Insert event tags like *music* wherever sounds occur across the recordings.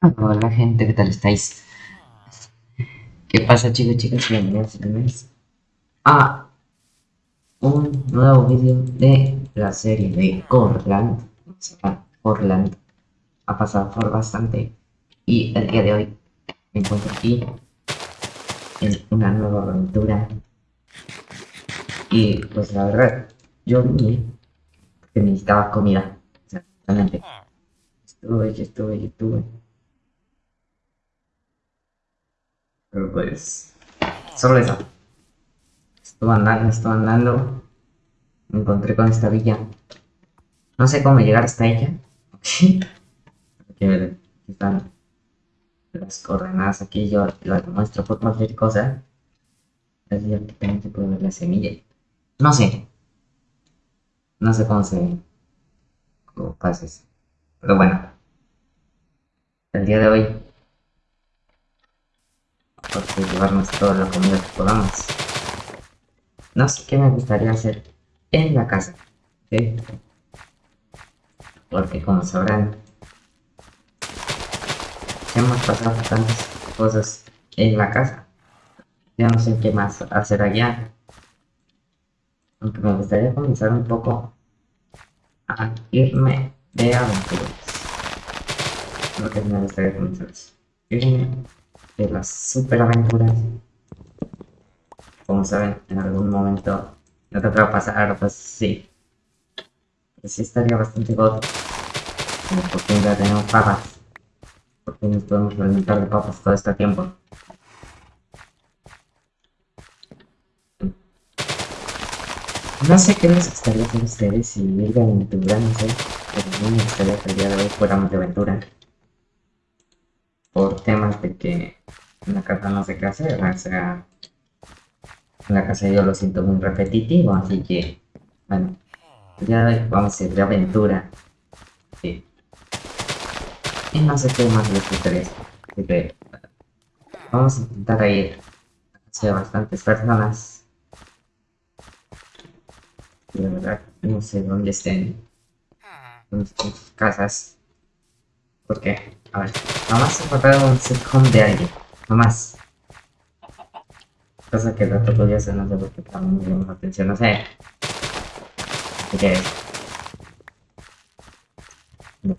Hola gente, ¿qué tal estáis? ¿Qué pasa chicos y chicas? Bienvenidos a un nuevo vídeo de la serie de Corland. Corland ha pasado por bastante y el día de hoy me encuentro aquí en una nueva aventura y pues la verdad yo vi que necesitaba comida exactamente estuve, estuve, estuve Pero pues, solo eso. Estuve andando, estuve andando. Me encontré con esta villa. No sé cómo llegar hasta ella. *laughs* Porque están las coordenadas aquí. Yo las muestro por cualquier cosa. Así que también se puede ver la semilla. No sé. No sé cómo se cómo pases. Pero bueno. El día de hoy porque llevarnos toda la comida que podamos. No sé qué me gustaría hacer en la casa, Porque como sabrán, hemos pasado tantas cosas en la casa. Ya no sé qué más hacer allá. Aunque me gustaría comenzar un poco a irme de aventuras. Lo que me gustaría comenzar irme de las superaventuras. Como saben, en algún momento no va a pasar, pues sí. Sí estaría bastante god. Porque ya tenemos papas. Porque nos podemos alimentar de papas todo este tiempo. No sé qué les gustaría hacer ustedes si ir de aventura, no sé. Pero a mí me gustaría que el día de hoy fuéramos de aventura por temas de que en la casa no sé qué hacer, o sea, en la casa yo lo siento muy repetitivo, así que, bueno, ya vamos a ir de aventura. Sí. Y no sé qué más les interesa, vamos a intentar ir hacia bastantes personas. De verdad, no sé dónde estén, en sus casas. Porque, a ver, nomás encontrar un sitcom de alguien, nomás. Cosa que el dato podría ser, no sé por qué me llama la atención, no sé. ¿Qué es? Lo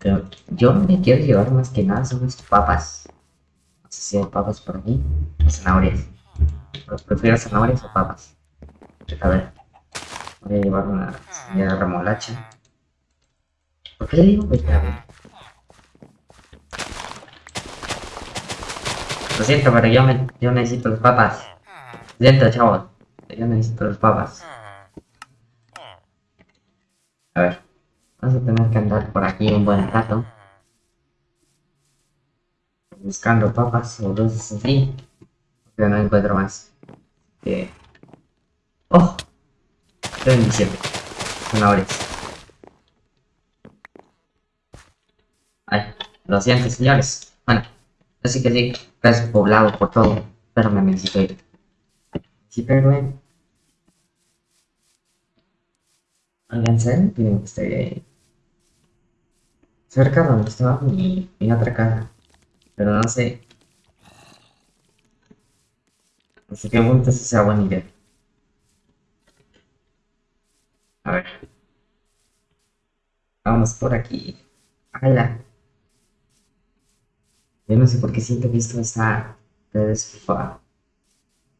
yo me quiero llevar más que nada son mis papas. No sé si hay papas por aquí, o zanahorias. prefiero zanahorias o papas. A ver, voy a llevar una de remolacha. ¿Por qué le digo que a ver? Lo siento, pero yo, me, yo necesito los papas. Lo siento, chavos. Yo necesito los papas. A ver. Vamos a tener que andar por aquí un buen rato. Buscando papas o luces así. Pero no encuentro más. Que... ¡Oh! Estoy en diciembre. Zanahorias. Ay, lo siento, señores. Bueno, así que sí casi poblado por todo, pero me necesito ir. Sí, pero bueno. Oigan, que esté cerca donde estaba mi, mi otra casa, pero no sé. Así que bueno, si sea buena idea. A ver. Vamos por aquí. ¡Hala! Yo no sé por qué siento que esto está desfavorecida.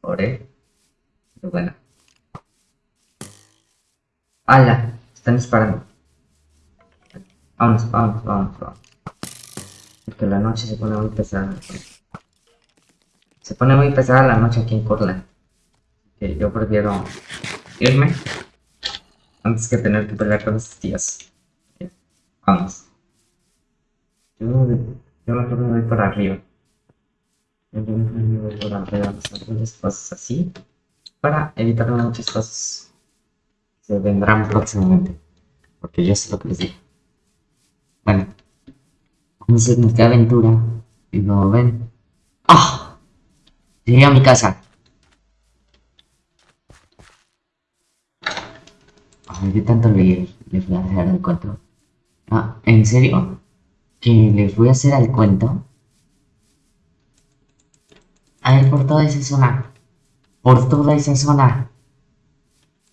Pero bueno. ¡Hala! Están disparando. Vamos, vamos, vamos, vamos. Porque la noche se pone muy pesada. Se pone muy pesada la noche aquí en Cortland. Que yo prefiero irme antes que tener que pelear con estos tíos. Vamos. Yo yo mejor me voy por arriba. Yo me voy por arriba, algunas cosas así. Para evitar muchas cosas que se vendrán próximamente. Porque yo sé lo que les digo. Bueno. Vamos a nuestra aventura. Y como ven. ¡Ah! Llegué a mi casa. Ay, ¿qué tanto le, voy a dejar el cuento? Ah, ¿en serio? Que les voy a hacer al cuento A ver, por toda esa zona. Por toda esa zona.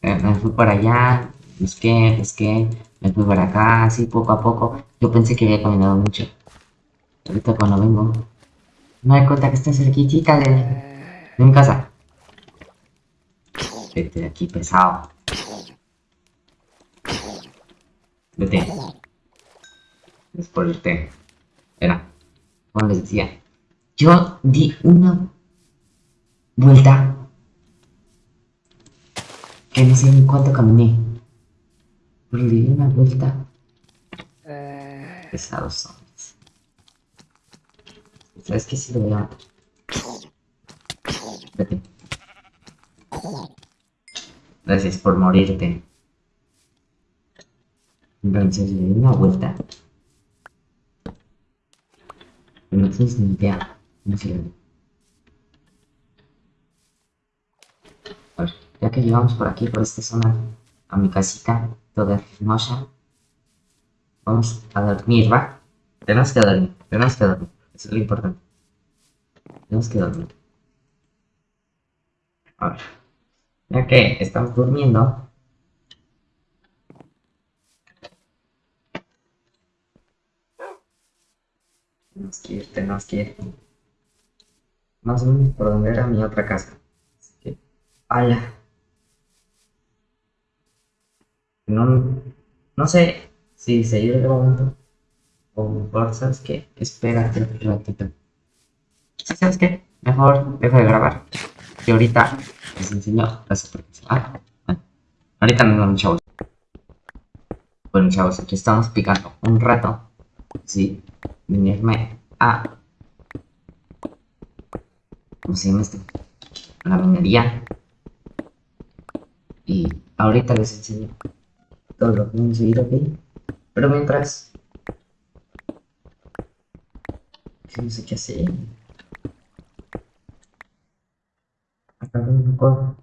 Eh, me fui por allá, busqué, busqué, me fui por acá, así poco a poco. Yo pensé que había caminado mucho. Ahorita cuando vengo, me doy cuenta que está cerquita de, de mi casa. Vete de aquí, pesado. Vete. Es por el té. Era. Como les decía. Yo di una vuelta que no sé ni cuánto caminé. Pero le di una vuelta. Pesados zombies. ¿Sabes qué? Si lo voy a matar. Vete. Gracias por morirte. Entonces le di una vuelta. Ni idea. No. A ver, ya que llegamos por aquí, por esta zona, a mi casita, toda hermosa, vamos a dormir, ¿va? Tenemos que dormir, tenemos que dormir. Eso es lo importante. Tenemos que dormir. A ver. Ya que estamos durmiendo, tenemos que ir, tenemos que ir. Más o menos por donde era mi otra casa. Así que, ¡hala! No, no sé si seguir grabando o mejor, ¿sabes qué? Espérate un ratito. ¿Sí, ¿Sabes qué? Mejor dejo de grabar. Y ahorita les enseño las aplicaciones. Ah, ah. Ahorita nos vemos, chavos. Bueno, chavos, aquí estamos picando un rato. Sí, venirme a. ¿Cómo se llama esto? La minería. Y ahorita les enseño todo lo que a ir aquí. Pero mientras. que No sé qué hacer. Acá no me acuerdo.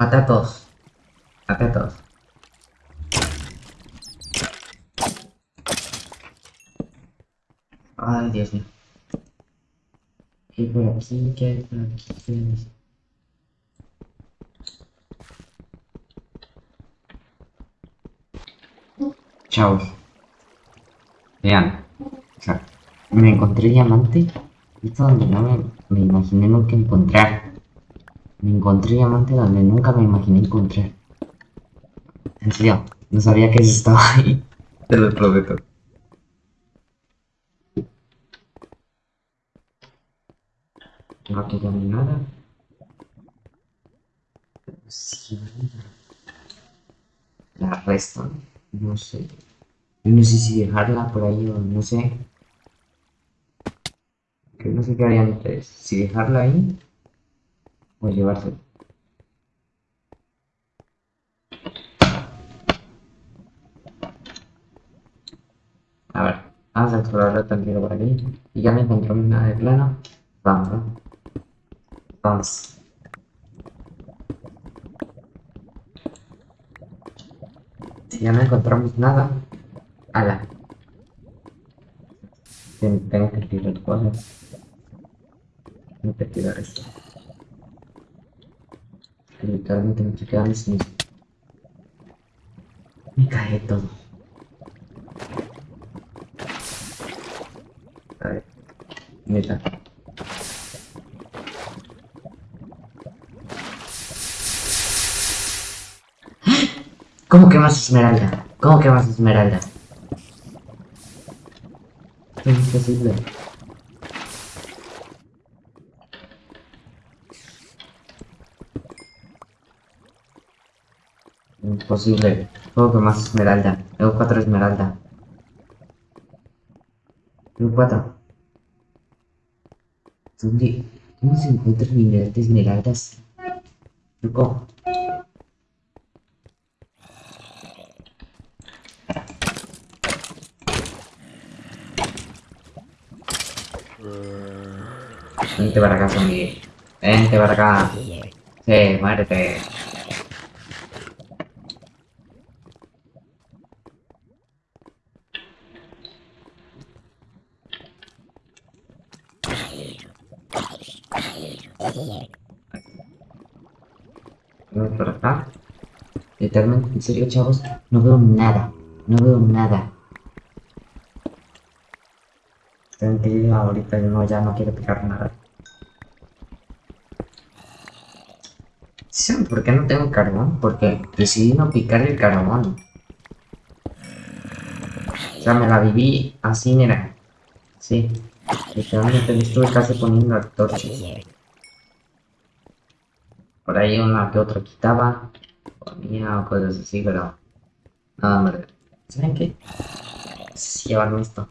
Ah, sí. Mata a. Ay, Dios mío. ¿Qué hay por aquí? ¿Qué hay por aquí? ¿Qué hay? Chavos. Vean. O sea, me encontré diamante. Esto donde no me, me imaginé nunca encontrar. Me encontré diamante donde nunca me imaginé encontrar. En serio, no sabía que eso estaba ahí. Te lo prometo. No aquí hay nada. Sí. La resto, no sé. Yo no sé si dejarla por ahí o no sé. Que no sé qué harían ustedes. Si dejarla ahí o llevársela. A ver, vamos a explorarlo tranquilo por aquí. Y ya no encontramos nada de plano. Vamos, vamos. Vamos. Si ya no encontramos nada, ala. Ten- Tengo que tirar cosas. Tengo que tirar esto. Que Literalmente me estoy quedando sin Me cae todo. A ver. Neta. ¿Cómo que más esmeralda? ¿Cómo que más esmeralda? Es imposible. Imposible. ¿Cómo que más esmeralda? Tengo cuatro esmeralda. Tengo cuatro. ¿Dónde? ¿Cómo se encuentran minerales de esmeraldas? Loco. Vente para acá, zombie. Vente para acá. Sí, muérete. Vamos por acá. Literalmente, en serio, chavos, no veo nada. No veo nada. Tranquilo, ahorita no, ya no quiero picar nada. ¿Saben por qué no tengo carbón? Porque decidí no picar el carbón. O sea, me la viví así, mira. Sí. Literalmente me estuve casi poniendo torches. Por ahí una que otra quitaba. Ponía o cosas así, pero... Nada más. ¿Saben qué? Si llevarme esto.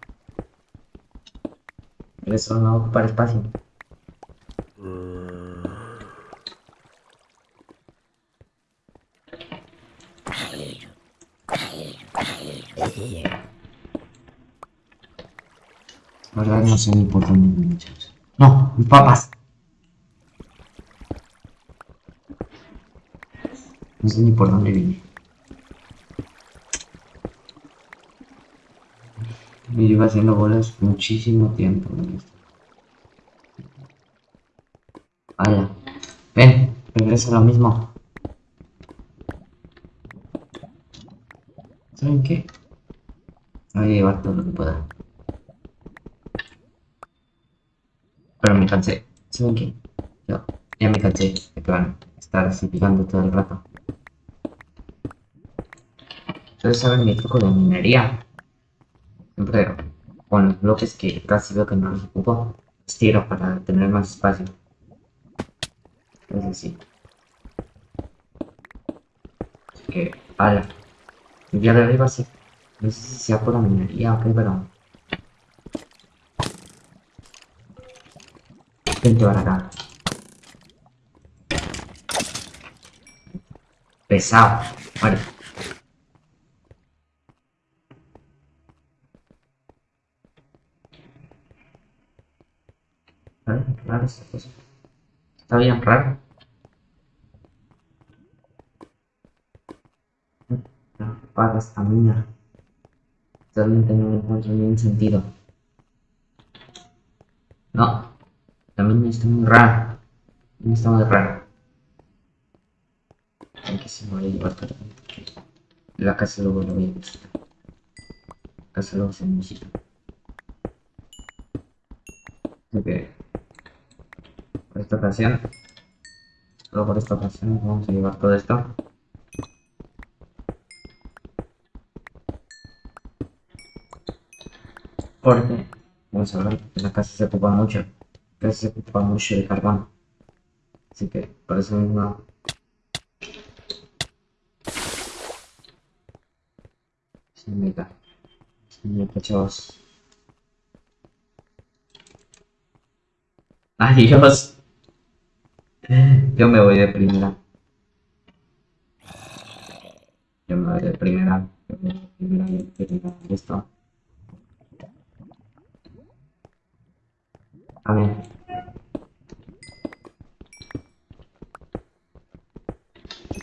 Pero eso no ocupar espacio. Ahora no sé ni por dónde muchachos. No, mis papas. No sé ni por dónde vine. Me iba haciendo bolas muchísimo tiempo. Vaya. Ven, regresa lo mismo. ¿Saben qué? Voy a llevar todo lo que pueda. Pero me cansé. ¿Saben qué? Yo ya me cansé de estar así picando todo el rato. Ustedes saben mi truco de minería. Siempre con los bloques que casi veo que no los ocupo, estiro para tener más espacio. Entonces sí. Así que, ala. El día de arriba sí. No sé si sea por la minería o qué, pero... Vente para acá. Pesado. Vale. Vale, raro esta cosa. Está bien raro. Para esta mina. Realmente no encuentro ningún sentido. No. Mina está muy rara. La está muy rara. Hay que se llevar todo. La casa luego lo voy a. La casa luego se necesita. Ok. Por esta ocasión. Solo por esta ocasión vamos a llevar todo esto. Porque, vamos a ver, la casa se ocupa mucho. La casa se ocupa mucho de carbón. Así que, por eso mismo... Se me cae. Se chavos. Adiós. Yo me voy de primera. Yo me voy de primera. Primera. Listo. A ver.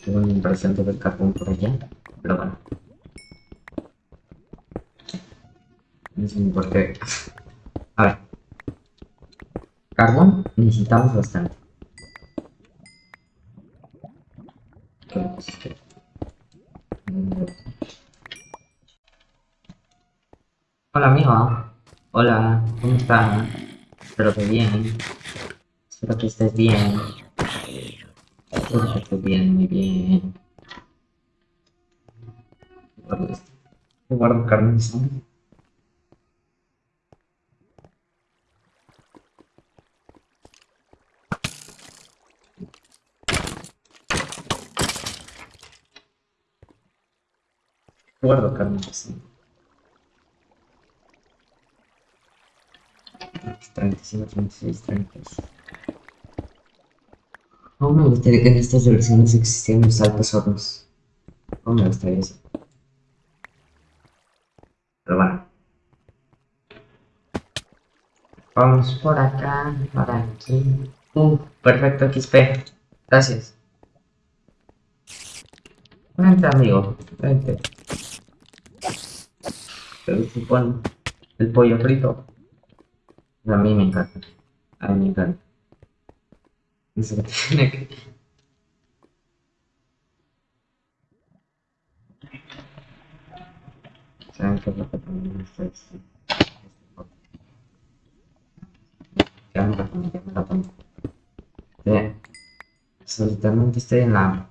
Tengo una impresión de carbón por allá. Pero bueno. No sé ni por qué. A ver. Carbón necesitamos bastante. Hola amigo. Hola, ¿cómo estás? Espero que bien. Espero que estés bien. Espero que estés bien, muy bien. Guardo esto. Guardo carne. Guardo carne de zombie. 35, 36, 36. Aún me gustaría que en estas versiones existieran los altos hornos. Aún me gustaría eso. Pero bueno. Vamos por acá, por aquí. Uh, perfecto, XP. Gracias. Vente, amigo. Vente. El supone el pollo frito. A mí me encanta. A mí me encanta. Eso tiene que... ¿Saben qué es lo que también está este? Me la pongo, ya me la pongo. Sí. Absolutamente estoy en la...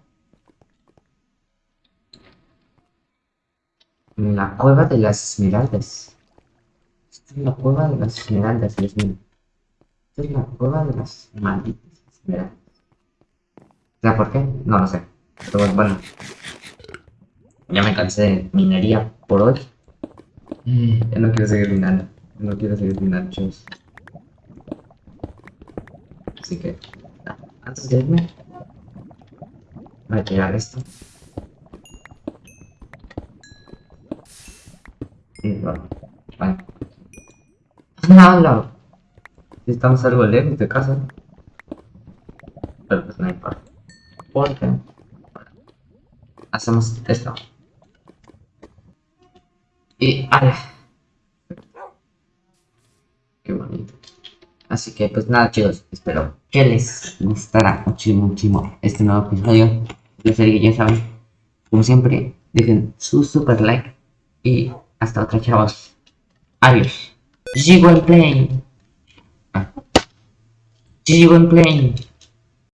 En la cueva de las esmeraldas. La cueva de las esmeraldas, Dios mío. En la cueva de las malditas esmeraldas. ¿Sabes por qué? No lo sé. Pero bueno. Ya me cansé de minería por hoy. Ya no quiero seguir minando. No quiero seguir minando, chavos. Así que, antes de irme, voy a tirar esto. Y bueno, vale. ¡Hala! Estamos algo lejos de casa. Pero pues no importa. Porque hacemos esto. Y ¡ala! Qué bonito. Así que pues nada chicos, espero que les gustará muchísimo, muchísimo este nuevo episodio serie que ya saben. Como siempre, dejen su super like y hasta otra chavos. Adiós. G1 plane. G1 plane.